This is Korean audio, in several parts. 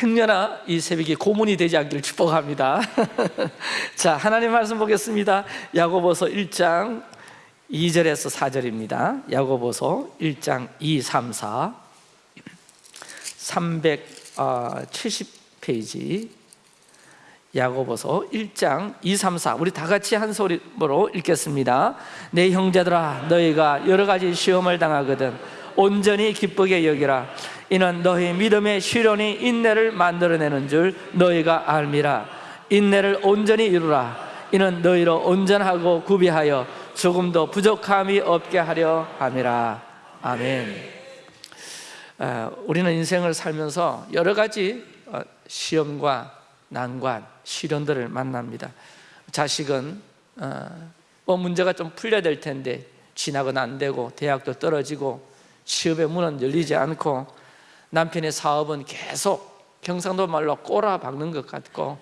행여나 이 새벽이 고문이 되지 않기를 축복합니다. 자 하나님 말씀 보겠습니다. 야고보서 1장 2절에서 4절입니다. 야고보서 1장 2, 3, 4 370페이지. 야고보서 1장 2, 3, 4 우리 다 같이 한 소리로 읽겠습니다. 내 형제들아 너희가 여러 가지 시험을 당하거든 온전히 기쁘게 여기라. 이는 너희 믿음의 시련이 인내를 만들어내는 줄 너희가 알미라. 인내를 온전히 이루라. 이는 너희로 온전하고 구비하여 조금도 부족함이 없게 하려 함이라. 아멘. 어, 우리는 인생을 살면서 여러 가지 어, 시험과 난관, 시련들을 만납니다. 자식은 어, 뭐 문제가 좀 풀려야 될 텐데 진학은 안 되고 대학도 떨어지고 취업의 문은 열리지 않고 남편의 사업은 계속 경상도 말로 꼬라박는 것 같고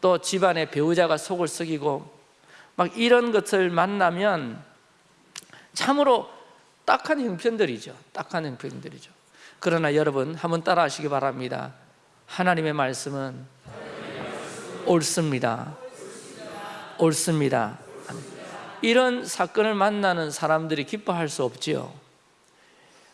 또 집안의 배우자가 속을 썩이고 막 이런 것을 만나면 참으로 딱한 형편들이죠. 딱한 형편들이죠. 그러나 여러분 한번 따라 하시기 바랍니다. 하나님의 말씀은 옳습니다. 옳습니다. 이런 사건을 만나는 사람들이 기뻐할 수 없지요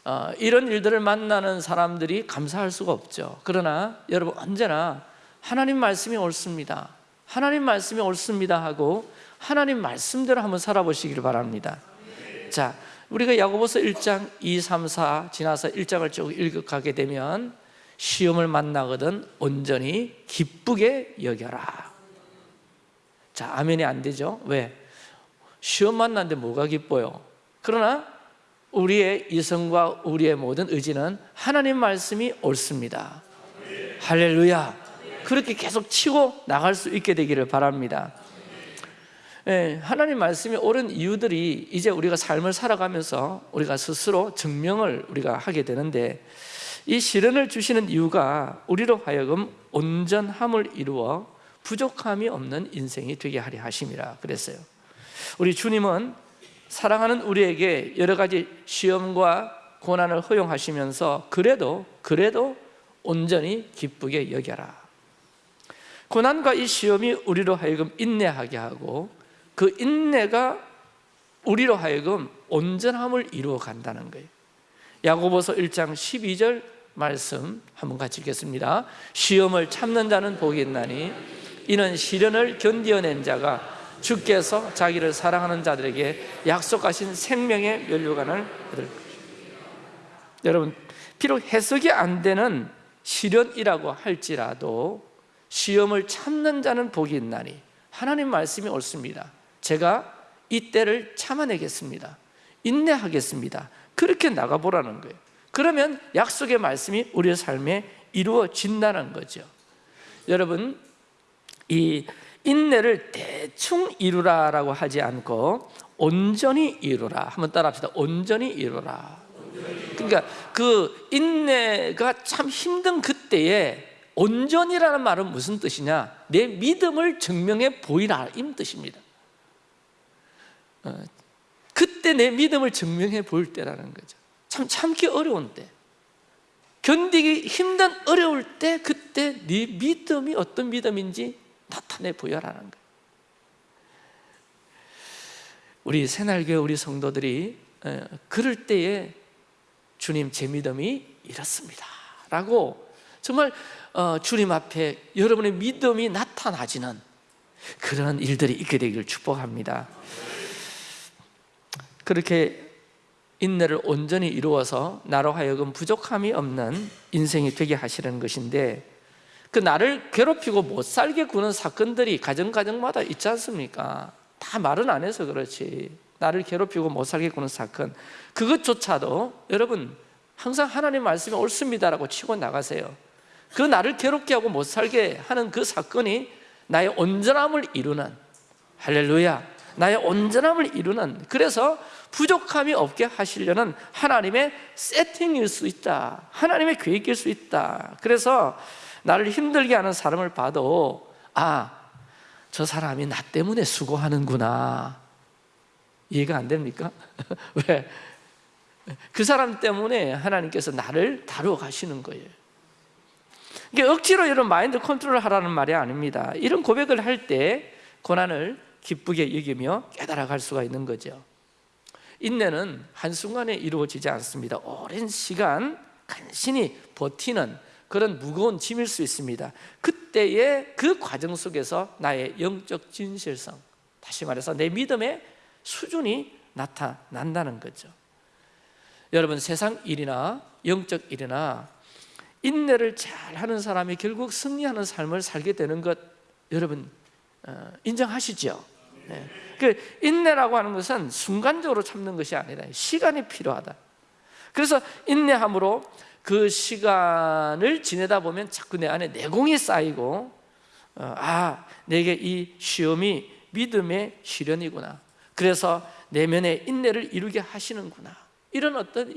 어, 이런 일들을 만나는 사람들이 감사할 수가 없죠 그러나 여러분 언제나 하나님 말씀이 옳습니다 하나님 말씀이 옳습니다 하고 하나님 말씀대로 한번 살아보시기를 바랍니다 자, 우리가 야고보서 1장 2, 3, 4 지나서 1장을 쭉 읽어가게 되면 시험을 만나거든 온전히 기쁘게 여겨라 자, 아멘이 안 되죠? 왜? 시험 만났는데 뭐가 기뻐요? 그러나 우리의 이성과 우리의 모든 의지는 하나님 말씀이 옳습니다. 할렐루야. 그렇게 계속 치고 나갈 수 있게 되기를 바랍니다. 예, 하나님 말씀이 옳은 이유들이 이제 우리가 삶을 살아가면서 우리가 스스로 증명을 우리가 하게 되는데 이 시련을 주시는 이유가 우리로 하여금 온전함을 이루어 부족함이 없는 인생이 되게 하려 하심이라 그랬어요. 우리 주님은 사랑하는 우리에게 여러 가지 시험과 고난을 허용하시면서 그래도 그래도 온전히 기쁘게 여겨라. 고난과 이 시험이 우리로 하여금 인내하게 하고 그 인내가 우리로 하여금 온전함을 이루어 간다는 거예요. 야고보서 1장 12절 말씀 한번 같이 읽겠습니다. 시험을 참는 자는 복이 있나니 이는 시련을 견디어낸 자가 주께서 자기를 사랑하는 자들에게 약속하신 생명의 면류관을 얻을 여러분 비록 해석이 안 되는 시련이라고 할지라도 시험을 참는 자는 복이 있나니 하나님 말씀이 옳습니다. 제가 이 때를 참아내겠습니다. 인내하겠습니다. 그렇게 나가보라는 거예요. 그러면 약속의 말씀이 우리의 삶에 이루어진다는 거죠. 여러분 이 인내를 대충 이루라라고 하지 않고 온전히 이루라. 한번 따라합시다. 온전히 이루라. 그러니까 그 인내가 참 힘든 그때에 온전이라는 말은 무슨 뜻이냐? 내 믿음을 증명해 보이라 이 뜻입니다. 어, 그때 내 믿음을 증명해 보일 때라는 거죠. 참 참기 어려운 때. 견디기 힘든 어려울 때 그때 네 믿음이 어떤 믿음인지 나타내 보여라는 거예요. 우리 새날교회 우리 성도들이 그럴 때에 주님 제 믿음이 이렇습니다 라고 정말 어, 주님 앞에 여러분의 믿음이 나타나지는 그런 일들이 있게 되기를 축복합니다. 그렇게 인내를 온전히 이루어서 나로 하여금 부족함이 없는 인생이 되게 하시는 것인데 그 나를 괴롭히고 못 살게 구는 사건들이 가정가정마다 있지 않습니까? 다 말은 안 해서 그렇지. 나를 괴롭히고 못 살게 구는 사건. 그것조차도 여러분 항상 하나님 말씀이 옳습니다라고 치고 나가세요. 그 나를 괴롭게 하고 못 살게 하는 그 사건이 나의 온전함을 이루는 할렐루야 나의 온전함을 이루는 그래서 부족함이 없게 하시려는 하나님의 세팅일 수 있다. 하나님의 계획일 수 있다. 그래서 나를 힘들게 하는 사람을 봐도 아, 저 사람이 나 때문에 수고하는구나. 이해가 안 됩니까? 왜? 그 사람 때문에 하나님께서 나를 다루어 가시는 거예요. 이게 억지로 이런 마인드 컨트롤을 하라는 말이 아닙니다. 이런 고백을 할 때 고난을 기쁘게 여기며 깨달아갈 수가 있는 거죠. 인내는 한순간에 이루어지지 않습니다. 오랜 시간 간신히 버티는 그런 무거운 짐일 수 있습니다 그때의 그 과정 속에서 나의 영적 진실성 다시 말해서 내 믿음의 수준이 나타난다는 거죠 여러분 세상 일이나 영적 일이나 인내를 잘 하는 사람이 결국 승리하는 삶을 살게 되는 것 여러분 어, 인정하시죠? 네. 그 인내라고 하는 것은 순간적으로 참는 것이 아니라 시간이 필요하다 그래서 인내함으로 그 시간을 지내다 보면 자꾸 내 안에 내공이 쌓이고 어, 아 내게 이 시험이 믿음의 시련이구나. 그래서 내면의 인내를 이루게 하시는구나. 이런 어떤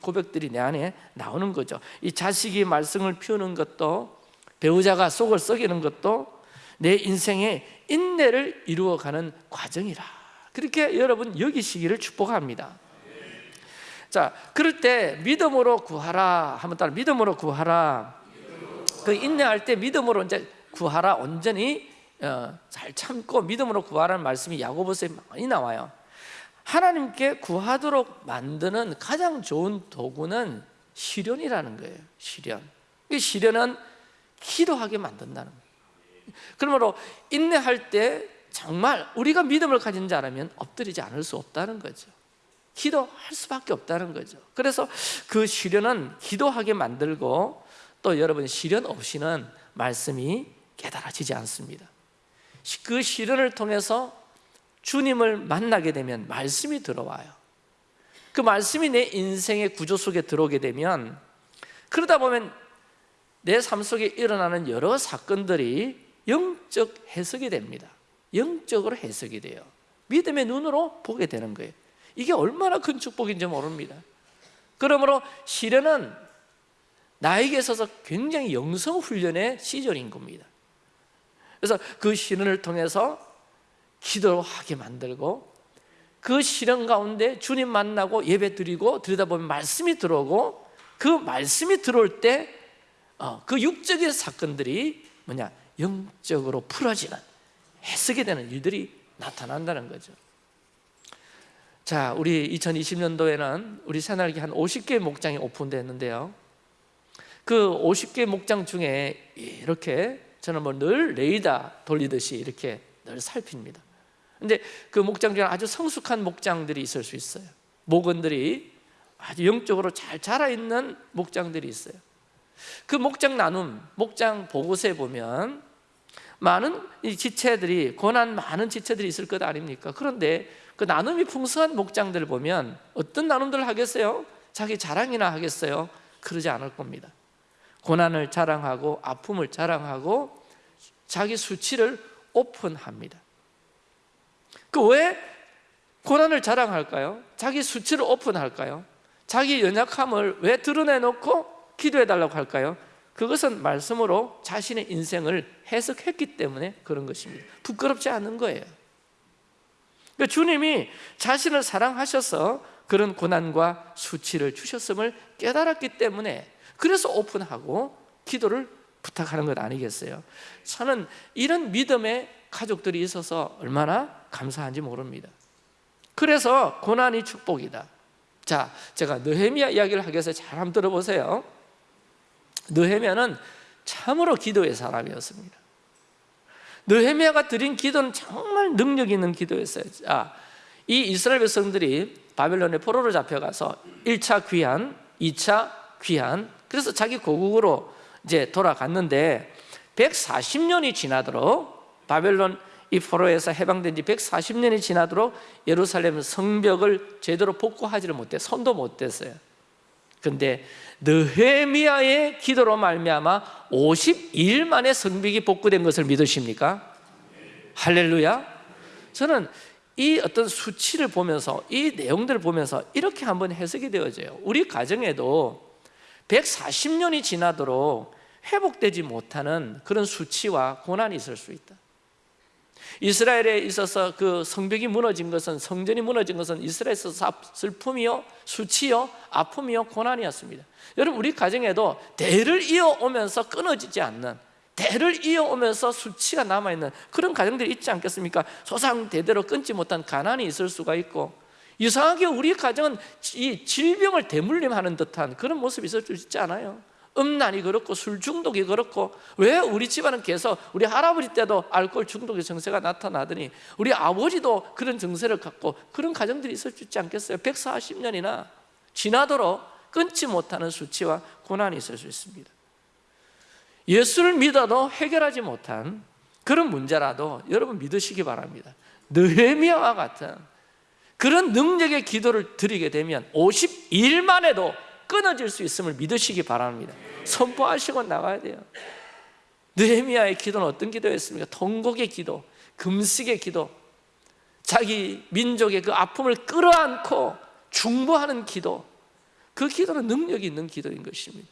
고백들이 내 안에 나오는 거죠. 이 자식이 말썽을 피우는 것도 배우자가 속을 썩이는 것도 내 인생의 인내를 이루어가는 과정이라. 그렇게 여러분 여기시기를 축복합니다 자 그럴 때 믿음으로 구하라. 하면 따라 믿음으로 구하라. 그 인내할 때 믿음으로 이제 구하라. 온전히 어, 잘 참고 믿음으로 구하라는 말씀이 야고보서에 많이 나와요. 하나님께 구하도록 만드는 가장 좋은 도구는 시련이라는 거예요 시련. 이 시련은 기도하게 만든다는 거예요. 그러므로 인내할 때 정말 우리가 믿음을 가진 자라면 엎드리지 않을 수 없다는 거죠 기도할 수밖에 없다는 거죠. 그래서 그 시련은 기도하게 만들고 또 여러분 시련 없이는 말씀이 깨달아지지 않습니다. 그 시련을 통해서 주님을 만나게 되면 말씀이 들어와요. 그 말씀이 내 인생의 구조 속에 들어오게 되면 그러다 보면 내 삶 속에 일어나는 여러 사건들이 영적 해석이 됩니다. 영적으로 해석이 돼요. 믿음의 눈으로 보게 되는 거예요 이게 얼마나 큰 축복인지 모릅니다. 그러므로 시련은 나에게 있어서 굉장히 영성 훈련의 시절인 겁니다. 그래서 그 시련을 통해서 기도하게 만들고 그 시련 가운데 주님 만나고 예배 드리고 들여다보면 말씀이 들어오고 그 말씀이 들어올 때그 어, 육적인 사건들이 뭐냐 영적으로 풀어지는 해석이 되는 일들이 나타난다는 거죠 자, 우리 2020년도에는 우리 새날기 한 50개 목장이 오픈됐는데요. 그 50개 목장 중에 이렇게 저는 뭐 늘 레이더 돌리듯이 이렇게 늘 살핍니다. 근데 그 목장 중에 아주 성숙한 목장들이 있을 수 있어요. 목원들이 아주 영적으로 잘 자라 있는 목장들이 있어요. 그 목장 나눔, 목장 보고서에 보면 많은 지체들이 고난 많은 지체들이 있을 것 아닙니까? 그런데 그 나눔이 풍성한 목장들을 보면 어떤 나눔들을 하겠어요? 자기 자랑이나 하겠어요? 그러지 않을 겁니다 고난을 자랑하고 아픔을 자랑하고 자기 수치를 오픈합니다 그 왜 고난을 자랑할까요? 자기 수치를 오픈할까요? 자기 연약함을 왜 드러내놓고 기도해달라고 할까요? 그것은 말씀으로 자신의 인생을 해석했기 때문에 그런 것입니다 부끄럽지 않은 거예요 그러니까 주님이 자신을 사랑하셔서 그런 고난과 수치를 주셨음을 깨달았기 때문에 그래서 오픈하고 기도를 부탁하는 것 아니겠어요? 저는 이런 믿음의 가족들이 있어서 얼마나 감사한지 모릅니다. 그래서 고난이 축복이다. 자, 제가 느헤미야 이야기를 하기 위해서 잘 한번 들어보세요. 느헤미야는 참으로 기도의 사람이었습니다 느헤미야가 드린 기도는 정말 능력 있는 기도였어요. 아, 이 이스라엘 백성들이 바벨론의 포로로 잡혀가서 1차 귀환, 2차 귀환 그래서 자기 고국으로 이제 돌아갔는데 140년이 지나도록 바벨론 이 포로에서 해방된 지 140년이 지나도록 예루살렘 성벽을 제대로 복구하지를 못해 손도 못 댔어요 근데 느헤미야의 기도로 말미암아 52일 만에 성벽이 복구된 것을 믿으십니까? 할렐루야. 저는 이 어떤 수치를 보면서 이 내용들을 보면서 이렇게 한번 해석이 되어져요. 우리 가정에도 140년이 지나도록 회복되지 못하는 그런 수치와 고난이 있을 수 있다 이스라엘에 있어서 그 성벽이 무너진 것은 성전이 무너진 것은 이스라엘에서 슬픔이요, 수치요, 아픔이요, 고난이었습니다. 여러분 우리 가정에도 대를 이어오면서 끊어지지 않는 대를 이어오면서 수치가 남아있는 그런 가정들이 있지 않겠습니까? 소상 대대로 끊지 못한 가난이 있을 수가 있고 이상하게 우리 가정은 이 질병을 대물림하는 듯한 그런 모습이 있을 수 있지 않아요? 음란이 그렇고 술 중독이 그렇고 왜 우리 집안은 계속 우리 할아버지 때도 알코올 중독의 증세가 나타나더니 우리 아버지도 그런 증세를 갖고 그런 가정들이 있을 수 있지 않겠어요? 140년이나 지나도록 끊지 못하는 수치와 고난이 있을 수 있습니다 예수를 믿어도 해결하지 못한 그런 문제라도 여러분 믿으시기 바랍니다 느헤미야와 같은 그런 능력의 기도를 드리게 되면 52일만 해도 끊어질 수 있음을 믿으시기 바랍니다. 선포하시고 나가야 돼요. 느헤미야의 기도는 어떤 기도였습니까? 통곡의 기도, 금식의 기도. 자기 민족의 그 아픔을 끌어안고 중보하는 기도. 그 기도는 능력이 있는 기도인 것입니다.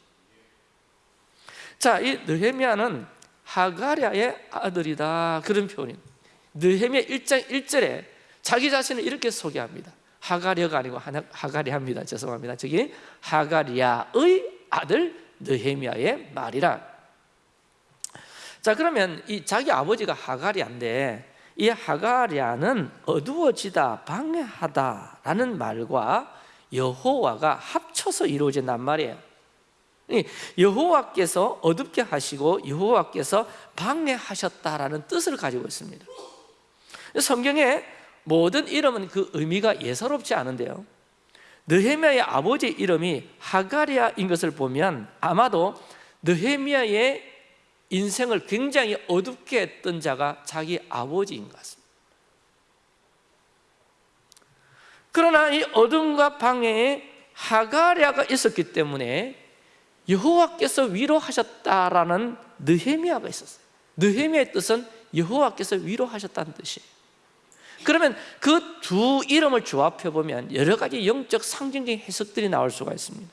자, 이 느헤미야는 하가랴의 아들이다. 그런 표현입니다. 느헤미야 1장 1절에 자기 자신을 이렇게 소개합니다 하가랴가 아니고 하가리합니다. 죄송합니다. 저기 하가리아의 아들 느헤미야의 말이라. 자 그러면 이 자기 아버지가 하가리아인데 이 하가리아는 어두워지다 방해하다라는 말과 여호와가 합쳐서 이루어진 단 말이에요. 여호와께서 어둡게 하시고 여호와께서 방해하셨다라는 뜻을 가지고 있습니다. 성경에 모든 이름은 그 의미가 예사롭지 않은데요. 느헤미야의 아버지 이름이 하가리아인 것을 보면 아마도 느헤미야의 인생을 굉장히 어둡게 했던 자가 자기 아버지인 것 같습니다. 그러나 이 어둠과 방해에 하가리아가 있었기 때문에 여호와께서 위로하셨다라는 느헤미야가 있었어요. 느헤미야의 뜻은 여호와께서 위로하셨다는 뜻이에요 그러면 그 두 이름을 조합해 보면 여러 가지 영적 상징적인 해석들이 나올 수가 있습니다.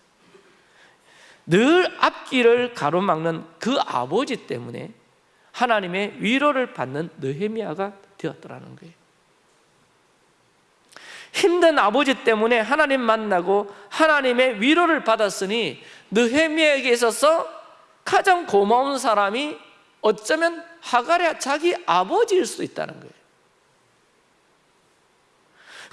늘 앞길을 가로막는 그 아버지 때문에 하나님의 위로를 받는 느헤미야가 되었더라는 거예요. 힘든 아버지 때문에 하나님 만나고 하나님의 위로를 받았으니 느헤미야에게 있어서 가장 고마운 사람이 어쩌면 하가랴 자기 아버지일 수도 있다는 거예요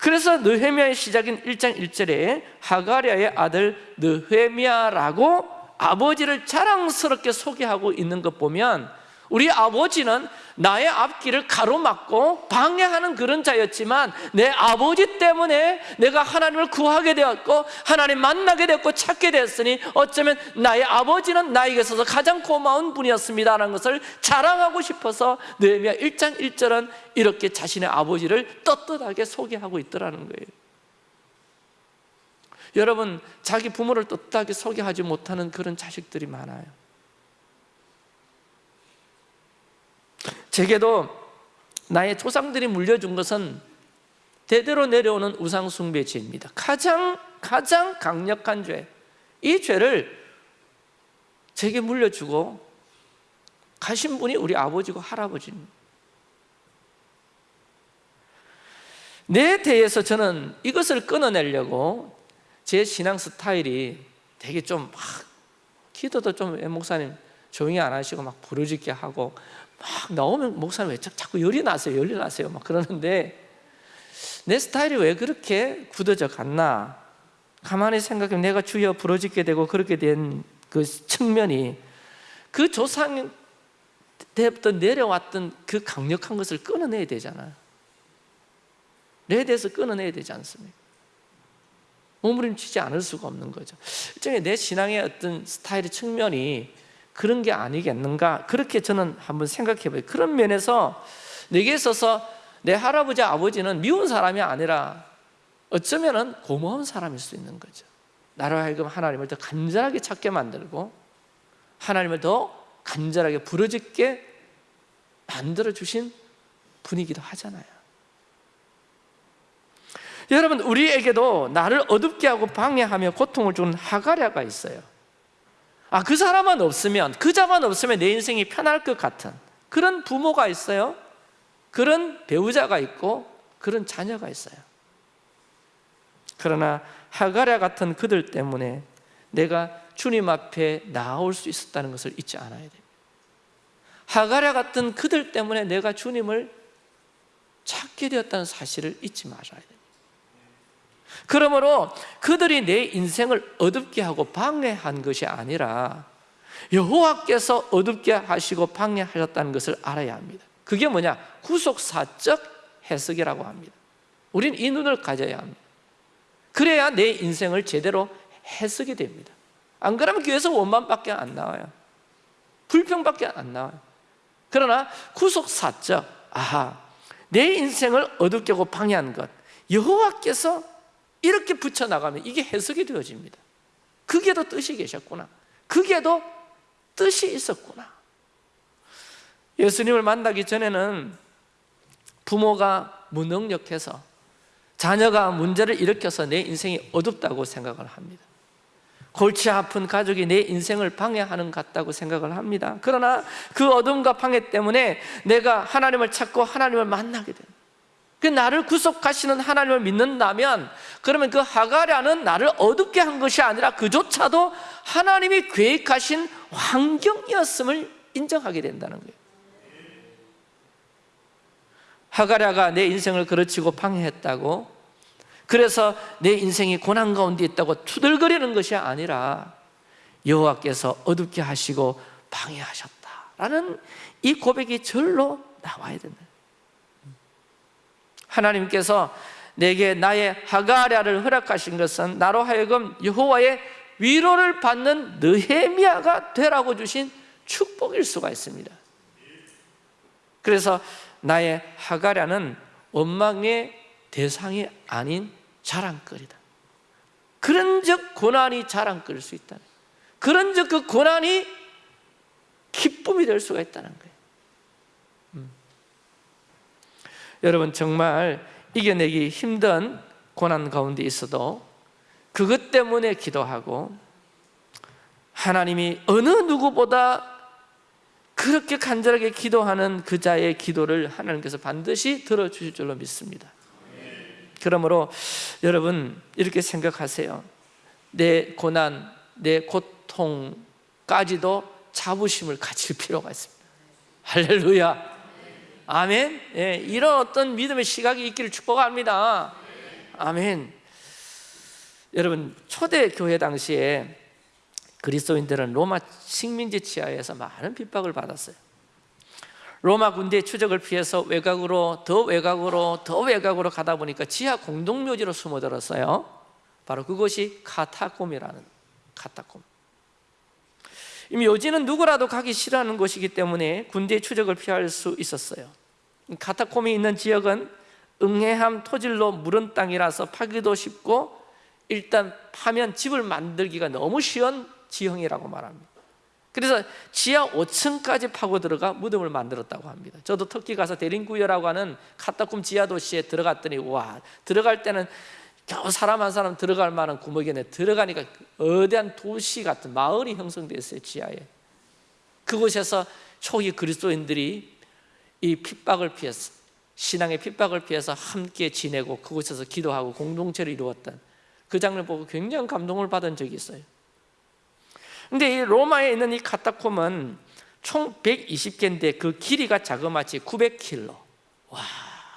그래서 느헤미야의 시작인 1장 1절에 하가랴의 아들 느헤미야라고 아버지를 자랑스럽게 소개하고 있는 것 보면 우리 아버지는 나의 앞길을 가로막고 방해하는 그런 자였지만 내 아버지 때문에 내가 하나님을 구하게 되었고 하나님 만나게 되었고 찾게 되었으니 어쩌면 나의 아버지는 나에게 있어서 가장 고마운 분이었습니다라는 것을 자랑하고 싶어서 느헤미야 1장 1절은 이렇게 자신의 아버지를 떳떳하게 소개하고 있더라는 거예요. 여러분 자기 부모를 떳떳하게 소개하지 못하는 그런 자식들이 많아요 제게도 나의 조상들이 물려준 것은 대대로 내려오는 우상숭배 죄입니다 가장 가장 강력한 죄. 이 죄를 제게 물려주고 가신 분이 우리 아버지고 할아버지입니다 내 대해서 저는 이것을 끊어내려고 제 신앙 스타일이 되게 좀 막 기도도 좀 목사님 조용히 안 하시고 막 부르짖게 하고 막 나오면 목사님 왜 자꾸 열이 나세요 열이 나세요 막 그러는데 내 스타일이 왜 그렇게 굳어져 갔나? 가만히 생각하면 내가 주여 부러지게 되고 그렇게 된 그 측면이 그 조상 때부터 내려왔던 그 강력한 것을 끊어내야 되잖아요 내 대해서 끊어내야 되지 않습니까? 몸부림치지 않을 수가 없는 거죠. 일종의 내 신앙의 어떤 스타일의 측면이 그런 게 아니겠는가? 그렇게 저는 한번 생각해 봐요. 그런 면에서 내게 있어서 내 할아버지 아버지는 미운 사람이 아니라 어쩌면 고마운 사람일 수 있는 거죠. 나로 하여금 하나님을 더 간절하게 찾게 만들고 하나님을 더 간절하게 부르짖게 만들어주신 분이기도 하잖아요. 여러분 우리에게도 나를 어둡게 하고 방해하며 고통을 주는 하가랴가 있어요 아, 그 사람만 없으면, 그 자만 없으면 내 인생이 편할 것 같은 그런 부모가 있어요. 그런 배우자가 있고 그런 자녀가 있어요. 그러나 하가랴 같은 그들 때문에 내가 주님 앞에 나올 수 있었다는 것을 잊지 않아야 됩니다. 하가랴 같은 그들 때문에 내가 주님을 찾게 되었다는 사실을 잊지 말아야 됩니다. 그러므로 그들이 내 인생을 어둡게 하고 방해한 것이 아니라 여호와께서 어둡게 하시고 방해하셨다는 것을 알아야 합니다. 그게 뭐냐? 구속사적 해석이라고 합니다. 우린 이 눈을 가져야 합니다. 그래야 내 인생을 제대로 해석이 됩니다. 안 그러면 교회에서 원만밖에 안 나와요. 불평밖에 안 나와요. 그러나 구속사적, 아하, 내 인생을 어둡게 하고 방해한 것, 여호와께서 이렇게 붙여나가면 이게 해석이 되어집니다. 그게도 뜻이 계셨구나. 그게도 뜻이 있었구나. 예수님을 만나기 전에는 부모가 무능력해서 자녀가 문제를 일으켜서 내 인생이 어둡다고 생각을 합니다. 골치 아픈 가족이 내 인생을 방해하는 것 같다고 생각을 합니다. 그러나 그 어둠과 방해 때문에 내가 하나님을 찾고 하나님을 만나게 됩니다. 그 나를 구속하시는 하나님을 믿는다면 그러면 그 하가랴는 나를 어둡게 한 것이 아니라 그조차도 하나님이 계획하신 환경이었음을 인정하게 된다는 거예요. 하가랴가 내 인생을 그르치고 방해했다고 그래서 내 인생이 고난 가운데 있다고 투덜거리는 것이 아니라 여호와께서 어둡게 하시고 방해하셨다라는 이 고백이 절로 나와야 된다. 하나님께서 내게 나의 하가랴를 허락하신 것은 나로 하여금 여호와의 위로를 받는 느헤미야가 되라고 주신 축복일 수가 있습니다. 그래서 나의 하가랴는 원망의 대상이 아닌 자랑거리다. 그런즉 고난이 자랑거릴 수 있다. 그런즉 그 고난이 기쁨이 될 수가 있다는 거예요. 음. 여러분 정말 이겨내기 힘든 고난 가운데 있어도 그것 때문에 기도하고 하나님이 어느 누구보다 그렇게 간절하게 기도하는 그 자의 기도를 하나님께서 반드시 들어주실 줄로 믿습니다. 그러므로 여러분 이렇게 생각하세요. 내 고난, 내 고통까지도 자부심을 가질 필요가 있습니다. 할렐루야. 아멘. 예, 이런 어떤 믿음의 시각이 있기를 축복합니다. 아멘. 여러분 초대 교회 당시에 그리스도인들은 로마 식민지 치하에서 많은 핍박을 받았어요. 로마 군대의 추적을 피해서 외곽으로 더 외곽으로 더 외곽으로 가다 보니까 지하 공동묘지로 숨어들었어요. 바로 그것이 카타콤이라는 카타콤. 이 묘지는 누구라도 가기 싫어하는 곳이기 때문에 군대의 추적을 피할 수 있었어요. 카타콤이 있는 지역은 응해함 토질로 무른 땅이라서 파기도 쉽고 일단 파면 집을 만들기가 너무 쉬운 지형이라고 말합니다. 그래서 지하 5층까지 파고 들어가 무덤을 만들었다고 합니다. 저도 터키 가서 대림구여라고 하는 카타콤 지하 도시에 들어갔더니 와 들어갈 때는 겨우 사람 한 사람 들어갈 만한 구멍이네. 들어가니까 어대한 도시 같은 마을이 형성되어 있어요 지하에. 그곳에서 초기 그리스도인들이 이 핍박을 피해서 신앙의 핍박을 피해서 함께 지내고 그곳에서 기도하고 공동체를 이루었던 그 장면 보고 굉장히 감동을 받은 적이 있어요. 근데 이 로마에 있는 이 카타콤은 총 120개인데 그 길이가 자그마치 900킬로. 와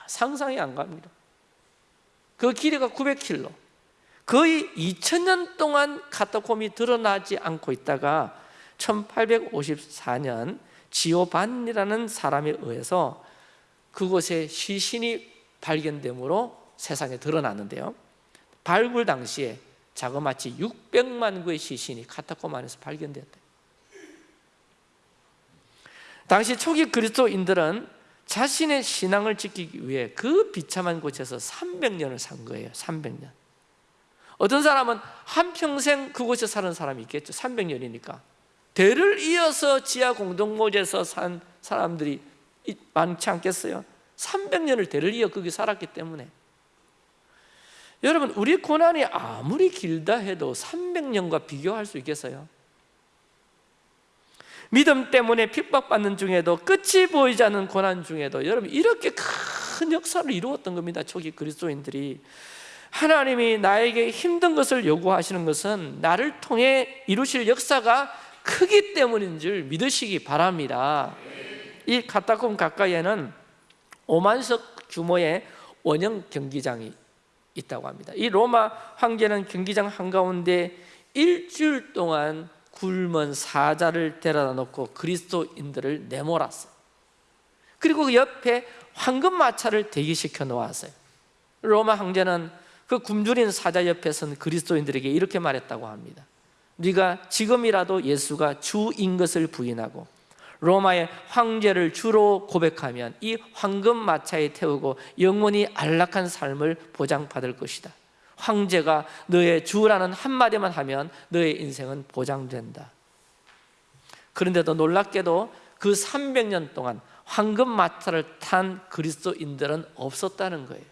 상상이 안 갑니다 그 길이가 900킬로 거의 2000년 동안 카타콤이 드러나지 않고 있다가 1854년 지오반이라는 사람에 의해서 그곳에 시신이 발견되므로 세상에 드러났는데요 발굴 당시에 자그마치 600만 구의 시신이 카타콤 안에서 발견되었다. 당시 초기 그리스도인들은 자신의 신앙을 지키기 위해 그 비참한 곳에서 300년을 산 거예요. 300년. 어떤 사람은 한평생 그곳에 사는 사람이 있겠죠. 300년이니까. 대를 이어서 지하 공동모지에서 산 사람들이 많지 않겠어요? 300년을 대를 이어 거기 살았기 때문에 여러분 우리 고난이 아무리 길다 해도 300년과 비교할 수 있겠어요? 믿음 때문에 핍박받는 중에도 끝이 보이지 않는 고난 중에도 여러분 이렇게 큰 역사를 이루었던 겁니다 초기 그리스도인들이. 하나님이 나에게 힘든 것을 요구하시는 것은 나를 통해 이루실 역사가 크기 때문인 줄 믿으시기 바랍니다. 이 카타콤 가까이에는 5만석 규모의 원형 경기장이 있다고 합니다. 이 로마 황제는 경기장 한가운데 일주일 동안 굶은 사자를 데려다 놓고 그리스도인들을 내몰았어요. 그리고 그 옆에 황금마차를 대기시켜 놓았어요. 로마 황제는 그 굶주린 사자 옆에 선 그리스도인들에게 이렇게 말했다고 합니다 네가 지금이라도 예수가 주인 것을 부인하고 로마의 황제를 주로 고백하면 이 황금 마차에 태우고 영원히 안락한 삶을 보장받을 것이다 황제가 너의 주라는 한마디만 하면 너의 인생은 보장된다. 그런데도 놀랍게도 그 300년 동안 황금 마차를 탄 그리스도인들은 없었다는 거예요.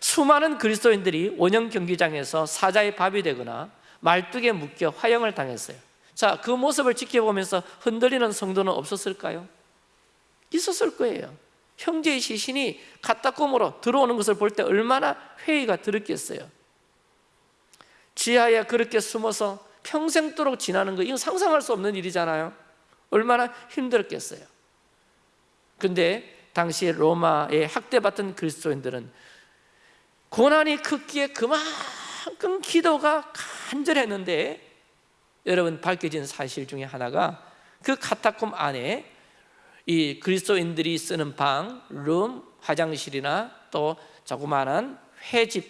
수많은 그리스도인들이 원형 경기장에서 사자의 밥이 되거나 말뚝에 묶여 화형을 당했어요. 자, 그 모습을 지켜보면서 흔들리는 성도는 없었을까요? 있었을 거예요 형제의 시신이 가타꿈으로 들어오는 것을 볼 때 얼마나 회의가 들었겠어요. 지하에 그렇게 숨어서 평생도록 지나는 거 이건 상상할 수 없는 일이잖아요. 얼마나 힘들었겠어요. 근데 당시 로마에 학대받던 그리스도인들은 고난이 크기에 그만큼 기도가 간절했는데 여러분 밝혀진 사실 중에 하나가 그 카타콤 안에 이 그리스도인들이 쓰는 방, 룸, 화장실이나 또 조그마한 회집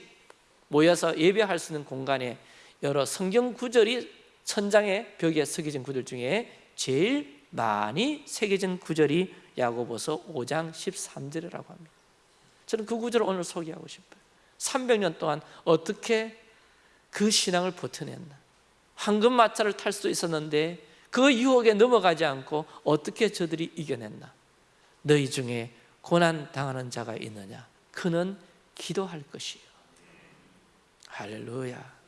모여서 예배할 수 있는 공간에 여러 성경 구절이 천장의 벽에 새겨진 구절 중에 제일 많이 새겨진 구절이 야고보서 5장 13절이라고 합니다. 저는 그 구절을 오늘 소개하고 싶어요. 300년 동안 어떻게 그 신앙을 버텨냈나? 황금 마차를 탈 수도 있었는데 그 유혹에 넘어가지 않고 어떻게 저들이 이겨냈나? 너희 중에 고난 당하는 자가 있느냐? 그는 기도할 것이요. 할렐루야.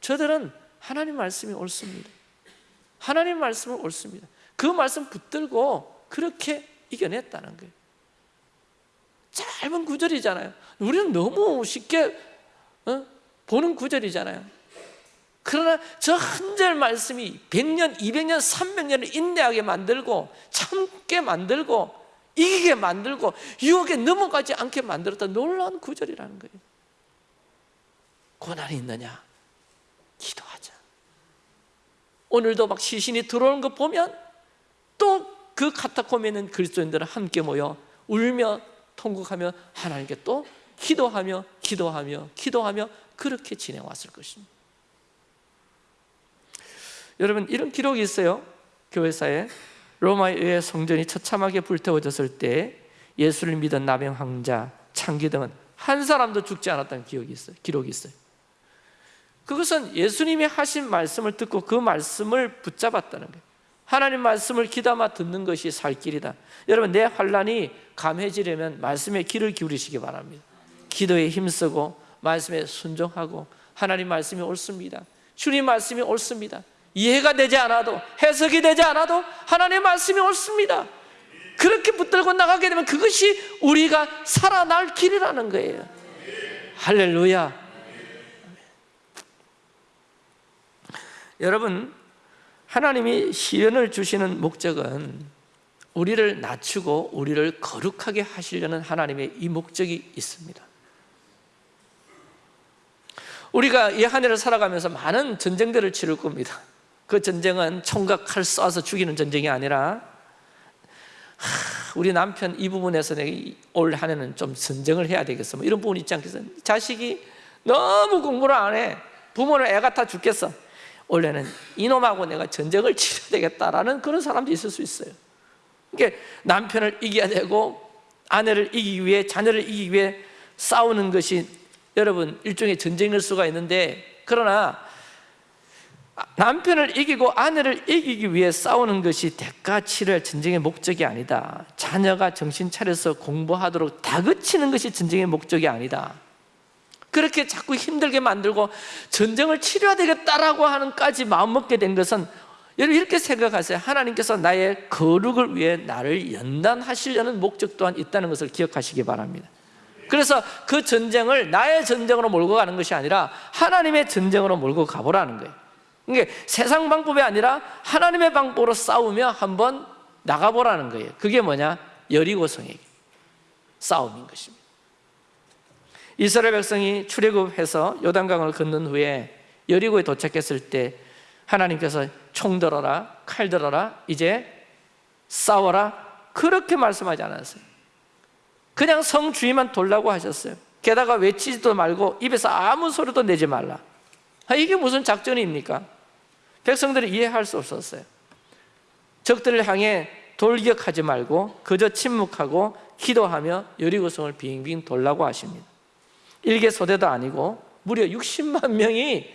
저들은 하나님 말씀이 옳습니다. 하나님 말씀은 옳습니다. 그 말씀 붙들고 그렇게 이겨냈다는 거예요. 짧은 구절이잖아요. 우리는 너무 쉽게 어? 보는 구절이잖아요 그러나 저 한 절 말씀이 100년, 200년, 300년을 인내하게 만들고 참게 만들고 이기게 만들고 유혹에 넘어가지 않게 만들었던 놀라운 구절이라는 거예요. 고난이 있느냐? 기도하자. 오늘도 막 시신이 들어오는 거 보면 또 그 카타콤에 있는 그리스도인들은 함께 모여 울며 통곡하며 하나님께 또 기도하며 기도하며 기도하며 그렇게 지내왔을 것입니다 여러분 이런 기록이 있어요. 교회사에. 로마의 의회 성전이 처참하게 불태워졌을 때 예수를 믿은 남영 황자 창기 등은 한 사람도 죽지 않았다는 기억이 있어요. 기록이 있어요. 그것은 예수님이 하신 말씀을 듣고 그 말씀을 붙잡았다는 거예요. 하나님 말씀을 귀담아 듣는 것이 살 길이다. 여러분 내 환란이 감해지려면 말씀에 귀를 기울이시기 바랍니다. 기도에 힘쓰고 말씀에 순종하고 하나님 말씀이 옳습니다. 주님 말씀이 옳습니다 이해가 되지 않아도 해석이 되지 않아도 하나님의 말씀이 옳습니다. 그렇게 붙들고 나가게 되면 그것이 우리가 살아날 길이라는 거예요. 할렐루야. 여러분 하나님이 시련을 주시는 목적은 우리를 낮추고 우리를 거룩하게 하시려는 하나님의 이 목적이 있습니다. 우리가 이 한 해를 살아가면서 많은 전쟁들을 치를 겁니다 그 전쟁은 총각 칼 쏴서 죽이는 전쟁이 아니라 하, 우리 남편 이 부분에서 올한 해는 좀 전쟁을 해야 되겠어. 뭐 이런 부분 있지 않겠어요? 자식이 너무 공부를 안 해. 부모는 애 같아 죽겠어. 원래는 이놈하고 내가 전쟁을 치러야 되겠다라는 그런 사람도 있을 수 있어요. 그러니까 남편을 이겨야 되고 아내를 이기기 위해 자녀를 이기기 위해 싸우는 것이 여러분 일종의 전쟁일 수가 있는데 그러나 남편을 이기고 아내를 이기기 위해 싸우는 것이 대가 치를 전쟁의 목적이 아니다. 자녀가 정신 차려서 공부하도록 다그치는 것이 전쟁의 목적이 아니다. 그렇게 자꾸 힘들게 만들고 전쟁을 치러야 되겠다라고 하는까지 마음먹게 된 것은 여러분 이렇게 생각하세요. 하나님께서 나의 거룩을 위해 나를 연단하시려는 목적 또한 있다는 것을 기억하시기 바랍니다. 그래서 그 전쟁을 나의 전쟁으로 몰고 가는 것이 아니라 하나님의 전쟁으로 몰고 가보라는 거예요 그러니까 세상 방법이 아니라 하나님의 방법으로 싸우며 한번 나가보라는 거예요. 그게 뭐냐? 여리고성에게 싸움인 것입니다. 이스라엘 백성이 출애굽해서 요단강을 건넌 후에 여리고에 도착했을 때 하나님께서 총 들어라 칼 들어라 이제 싸워라. 그렇게 말씀하지 않았어요. 그냥 성 주위만 돌라고 하셨어요. 게다가 외치지도 말고 입에서 아무 소리도 내지 말라. 아, 이게 무슨 작전입니까? 백성들이 이해할 수 없었어요. 적들을 향해 돌격하지 말고 그저 침묵하고 기도하며 여리고성을 빙빙 돌라고 하십니다. 일개 소대도 아니고 무려 60만 명이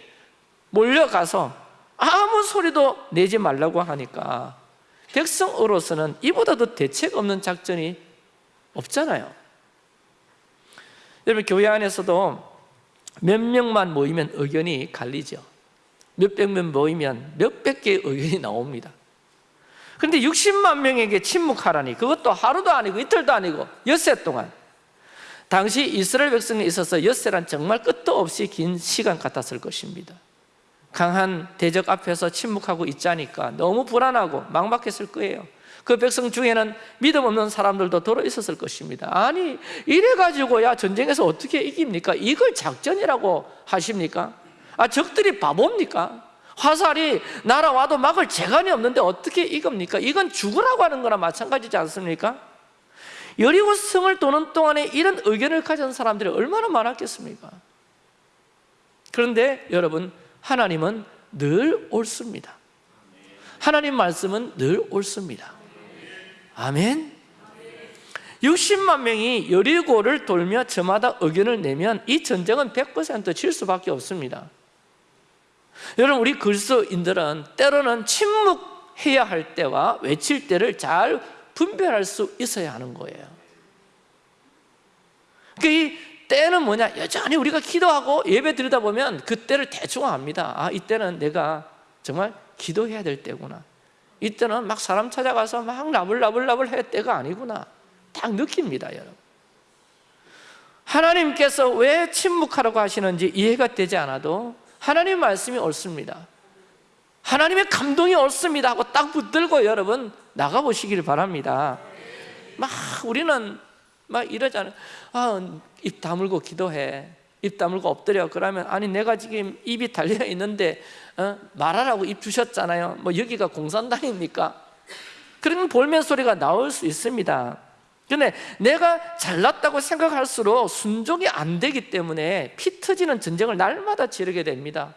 몰려가서 아무 소리도 내지 말라고 하니까 백성으로서는 이보다 더 대책 없는 작전이 없잖아요. 여러분 교회 안에서도 몇 명만 모이면 의견이 갈리죠 몇백 명 모이면 몇백 개의 의견이 나옵니다. 그런데 60만 명에게 침묵하라니 그것도 하루도 아니고 이틀도 아니고 엿새 동안. 당시 이스라엘 백성에 있어서 엿새란 정말 끝도 없이 긴 시간 같았을 것입니다. 강한 대적 앞에서 침묵하고 있자니까 너무 불안하고 막막했을 거예요. 그 백성 중에는 믿음 없는 사람들도 들어 있었을 것입니다. 아니 이래가지고 야 전쟁에서 어떻게 이깁니까? 이걸 작전이라고 하십니까? 아 적들이 바보입니까? 화살이 날아와도 막을 재간이 없는데 어떻게 이깁니까? 이건 죽으라고 하는 거나 마찬가지지 않습니까? 여리고 성을 도는 동안에 이런 의견을 가진 사람들이 얼마나 많았겠습니까? 그런데 여러분 하나님은 늘 옳습니다 하나님 말씀은 늘 옳습니다 아멘 60만 명이 여리고를 돌며 저마다 의견을 내면 이 전쟁은 100%질 수밖에 없습니다 여러분 우리 그리스도인들은 때로는 침묵해야 할 때와 외칠 때를 잘 분별할 수 있어야 하는 거예요. 그이 때는 뭐냐? 여전히 우리가 기도하고 예배 드리다 보면 그때를 대충 압니다. 아 이때는 내가 정말 기도해야 될 때구나. 이때는 막 사람 찾아가서 막 나불나불나불 할 때가 아니구나. 딱 느낍니다 여러분. 하나님께서 왜 침묵하라고 하시는지 이해가 되지 않아도 하나님 말씀이 옳습니다. 하나님의 감동이 옳습니다 하고 딱 붙들고 여러분 나가보시길 바랍니다. 막 우리는 막 이러잖아요. 아, 입 다물고 기도해. 입 다물고 엎드려. 그러면 아니 내가 지금 입이 달려 있는데 어? 말하라고 입 주셨잖아요. 뭐 여기가 공산당입니까? 그런 볼멘 소리가 나올 수 있습니다 근데 내가 잘났다고 생각할수록 순종이 안 되기 때문에 피 터지는 전쟁을 날마다 치르게 됩니다.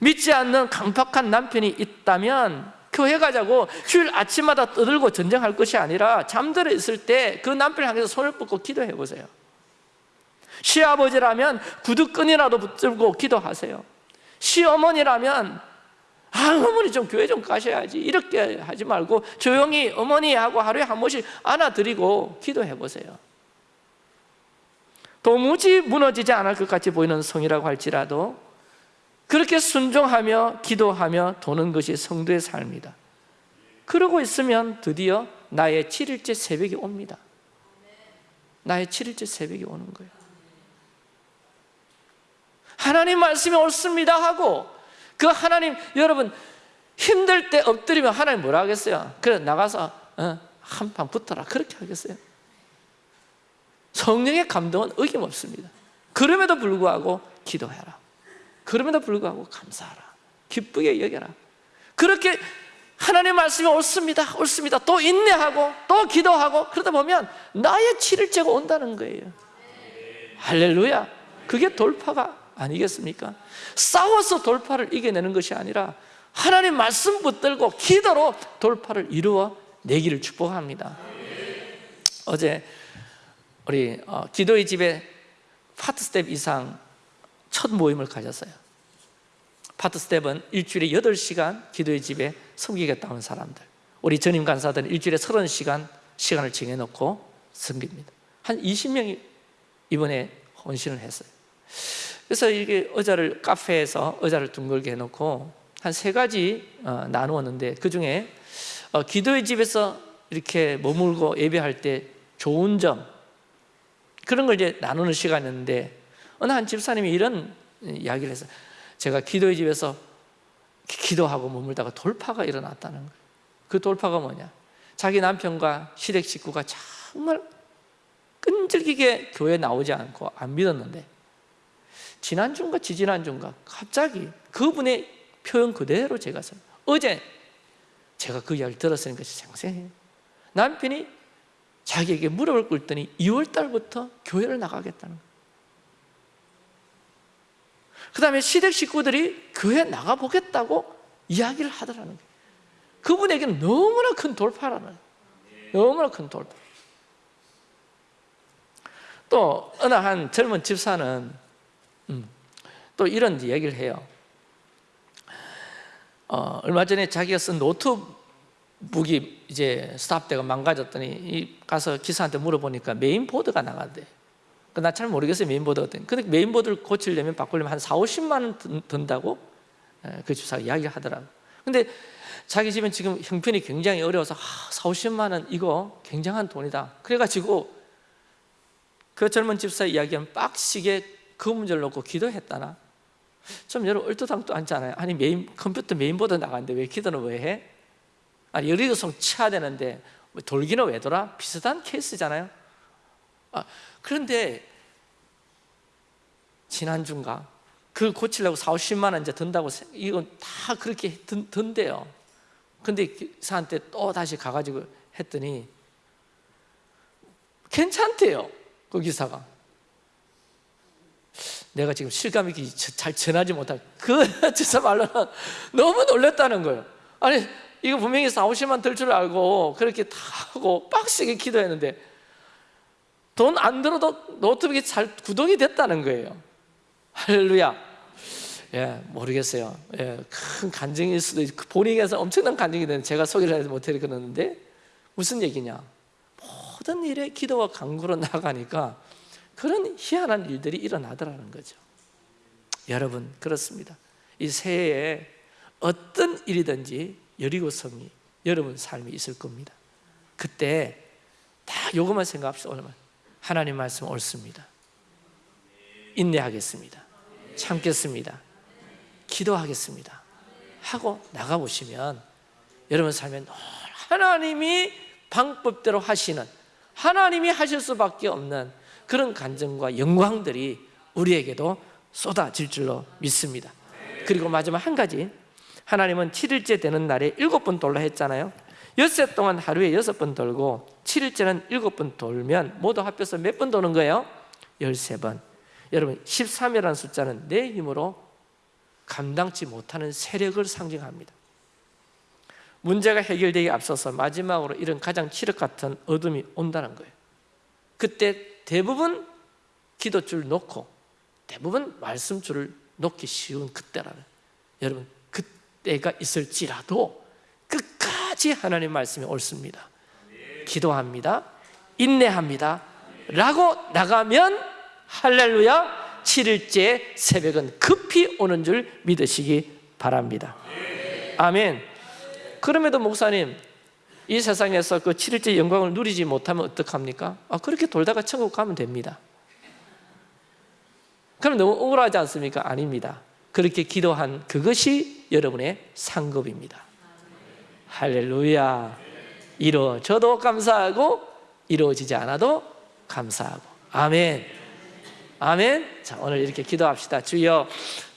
믿지 않는 강팍한 남편이 있다면 교회 가자고 휴일 아침마다 떠들고 전쟁할 것이 아니라 잠들어 있을 때 그 남편을 향해서 손을 뻗고 기도해 보세요. 시아버지라면 구두끈이라도 붙들고 기도하세요. 시어머니라면 아 어머니 좀 교회 좀 가셔야지. 이렇게 하지 말고 조용히 어머니 하고 하루에 한 번씩 안아드리고 기도해 보세요. 도무지 무너지지 않을 것 같이 보이는 성이라고 할지라도 그렇게 순종하며 기도하며 도는 것이 성도의 삶이다. 그러고 있으면 드디어 나의 7일째 새벽이 옵니다. 나의 7일째 새벽이 오는 거예요. 하나님 말씀이 옳습니다 하고 그 하나님 여러분 힘들 때 엎드리면 하나님 뭐라 하겠어요? 그래 나가서 어, 한판 붙어라. 그렇게 하겠어요? 성령의 감동은 어김없습니다. 그럼에도 불구하고 기도해라. 그럼에도 불구하고 감사하라. 기쁘게 여겨라. 그렇게 하나님 말씀이 옳습니다. 옳습니다. 또 인내하고 또 기도하고 그러다 보면 나의 7일째가 온다는 거예요. 할렐루야. 그게 돌파가 아니겠습니까? 싸워서 돌파를 이겨내는 것이 아니라 하나님 말씀 붙들고 기도로 돌파를 이루어 내기를 축복합니다. 어제 우리 어, 기도의 집에 part staff 이상 첫 모임을 가졌어요. part staff는 일주일에 8시간 기도의 집에 섬기겠다는 사람들. 우리 전임 간사들은 일주일에 30시간 시간을 정해놓고 섬깁니다. 한 20명이 이번에 헌신을 했어요 그래서 이게 의자를 카페에서 의자를 둥글게 해놓고 한 세 가지 어, 나누었는데 그 중에 어, 기도의 집에서 이렇게 머물고 예배할 때 좋은 점 그런 걸 이제 나누는 시간이었는데 어느 한 집사님이 이런 이야기를 했어요. 제가 기도의 집에서 기도하고 머물다가 돌파가 일어났다는 거예요. 그 돌파가 뭐냐? 자기 남편과 시댁 식구가 정말 끈질기게 교회 나오지 않고 안 믿었는데 지난주인가 지지난주인가 갑자기 그분의 표현 그대로 제가 써요. 어제 제가 그 이야기를 들었으니까 생생해요. 남편이 자기에게 무릎을 꿇더니 2월 달부터 교회를 나가겠다는 거예요. 그 다음에 시댁 식구들이 교회 나가보겠다고 이야기를 하더라는 거예요. 그분에게는 너무나 큰 돌파라는 거예요. 너무나 큰 돌파. 또 어느 한 젊은 집사는 음, 또 이런 얘기를 해요. 어, 얼마 전에 자기가 쓴 노트북이 이제 stop되고 망가졌더니 가서 기사한테 물어보니까 메인보드가 나간대. 그 난 잘 모르겠어요 메인보드가 어떤. 근데 메인보드를 고치려면 바꾸려면 한 4, 50만 원 든다고 그 기사가 이야기하더라고. 근데 자기 집은 지금 형편이 굉장히 어려워서 아, 4, 50만 원 이거 굉장한 돈이다. 그래가지고 그 젊은 집사 이야기는 빡시게 그 문제를 놓고 기도했다나? 좀 여러분 얼토당토 않잖아요? 아니 메인, 컴퓨터 메인보드 나가는데 왜 기도는 왜 해? 아니 여리고성 쳐야 되는데 뭐 돌기는 왜 돌아? 비슷한 케이스잖아요. 아, 그런데 지난주인가? 그 고치려고 4, 50만 원 이제 든다고 이건 다 그렇게 든, 든대요. 근데 기사한테 또 다시 가가지고 했더니 괜찮대요 그 기사가 내가 지금 실감 있게 잘 전하지 못할 그 지사 말로는 너무 놀랬다는 거예요. 아니 이거 분명히 4, 50만 들 줄 알고 그렇게 다 하고 빡세게 기도했는데 돈 안 들어도 노트북이 잘 구동이 됐다는 거예요. 할렐루야. 예, 모르겠어요. 예, 큰 간증일 수도 있고 본인에서 엄청난 간증이 되는 제가 소개를 하지 못해 그러는데 무슨 얘기냐. 모든 일에 기도와 강구로 나가니까 그런 희한한 일들이 일어나더라는 거죠. 여러분 그렇습니다. 이 새해에 어떤 일이든지 여리고성이 여러분 삶이 있을 겁니다. 그때 다 요것만 생각합시다 하나님 말씀 옳습니다. 인내하겠습니다. 참겠습니다. 기도하겠습니다. 하고 나가보시면 여러분 삶에 하나님이 방법대로 하시는 하나님이 하실 수밖에 없는 그런 간증과 영광들이 우리에게도 쏟아질 줄로 믿습니다. 그리고 마지막 한 가지. 하나님은 7일째 되는 날에 일곱 번 돌라 했잖아요. 엿새 동안 하루에 여섯 번 돌고 7일째는 일곱 번 돌면 모두 합해서 몇 번 도는 거예요? 13번. 여러분 13이라는 숫자는 내 힘으로 감당치 못하는 세력을 상징합니다. 문제가 해결되기 앞서서 마지막으로 이런 가장 치력 같은 어둠이 온다는 거예요. 그때 대부분 기도줄 놓고 대부분 말씀줄을 놓기 쉬운 그때라는 여러분 그때가 있을지라도 끝까지 하나님 말씀이 옳습니다. 기도합니다. 인내합니다. 라고 나가면 할렐루야 7일째 새벽은 급히 오는 줄 믿으시기 바랍니다. 아멘. 그럼에도 목사님 이 세상에서 그 7일째 영광을 누리지 못하면 어떡합니까? 아, 그렇게 돌다가 천국 가면 됩니다. 그럼 너무 억울하지 않습니까? 아닙니다. 그렇게 기도한 그것이 여러분의 상급입니다. 할렐루야. 이루어져도 감사하고 이루어지지 않아도 감사하고. 아멘. 아멘. 자 오늘 이렇게 기도합시다. 주여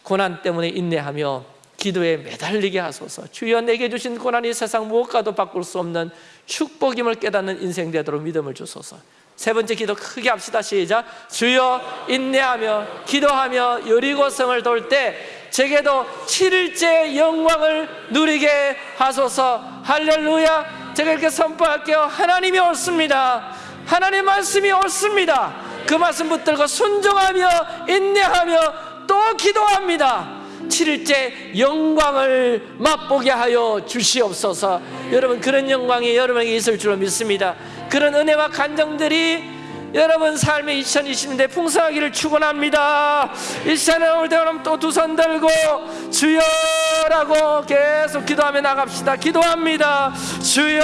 고난 때문에 인내하며 기도에 매달리게 하소서. 주여 내게 주신 고난이 세상 무엇과도 바꿀 수 없는 축복임을 깨닫는 인생 되도록 믿음을 주소서. 세 번째 기도 크게 합시다. 시작. 주여 인내하며 기도하며 여리고성을 돌 때 제게도 7일째 영광을 누리게 하소서. 할렐루야. 제가 이렇게 선포할게요. 하나님이 옳습니다. 하나님 말씀이 옳습니다. 그 말씀 붙들고 순종하며 인내하며 또 기도합니다 7일째 영광을 맛보게 하여 주시옵소서 여러분 그런 영광이 여러분에게 있을 줄로 믿습니다 그런 은혜와 간정들이 여러분 삶의 2020년대 풍성하기를 축원합니다. 이 시간에 올때 그럼 또 두 손 들고 주여 라고 계속 기도하며 나갑시다. 기도합니다. 주여